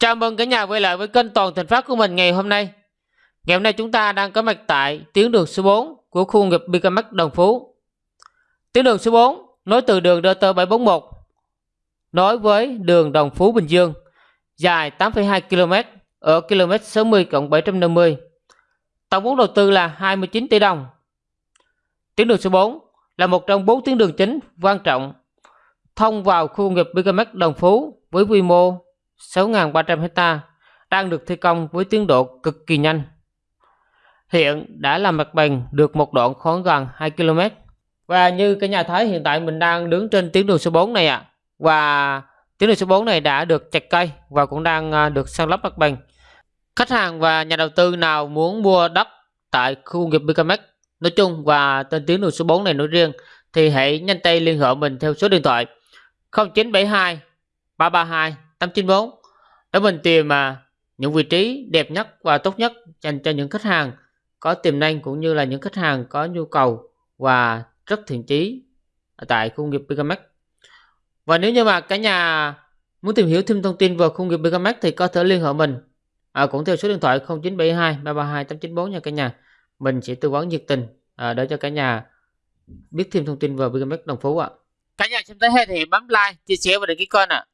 Chào mừng cả nhà quay lại với kênh Toàn Thành Phát của mình ngày hôm nay. Ngày hôm nay chúng ta đang có mặt tại tuyến đường số 4 của khu công nghiệp Bicamax Đồng Phú. Tuyến đường số 4 nối từ đường DT 741 nối với đường Đồng Phú Bình Dương dài 8,2 km ở km 60 750. Tổng vốn đầu tư là 29 tỷ đồng. Tuyến đường số 4 là một trong bốn tuyến đường chính quan trọng thông vào khu công nghiệp Bicamax Đồng Phú với quy mô 6.300 hecta đang được thi công với tiến độ cực kỳ nhanh. Hiện đã làm mặt bằng được một đoạn khoảng gần 2 km. Và như cái nhà thấy hiện tại mình đang đứng trên tuyến đường số 4 này ạ. À. Và tuyến đường số 4 này đã được chặt cây và cũng đang à, được san lấp mặt bằng. Khách hàng và nhà đầu tư nào muốn mua đất tại khu công nghiệp Bicamex nói chung và trên tuyến đường số 4 này nói riêng thì hãy nhanh tay liên hệ mình theo số điện thoại 0972 332 894 để mình tìm mà những vị trí đẹp nhất và tốt nhất dành cho những khách hàng có tiềm năng cũng như là những khách hàng có nhu cầu và rất thiện chí tại khu nghiệp Bicamax. Và nếu như mà cả nhà muốn tìm hiểu thêm thông tin về khu nghiệp Bicamax thì có thể liên hệ mình à, cũng theo số điện thoại 0972 332 894 nha cả nhà. Mình sẽ tư vấn nhiệt tình à, để cho cả nhà biết thêm thông tin về Bicamax Đồng Phú ạ. À. Cả nhà xem tới hay thì bấm like, chia sẻ và đăng ký kênh ạ. À.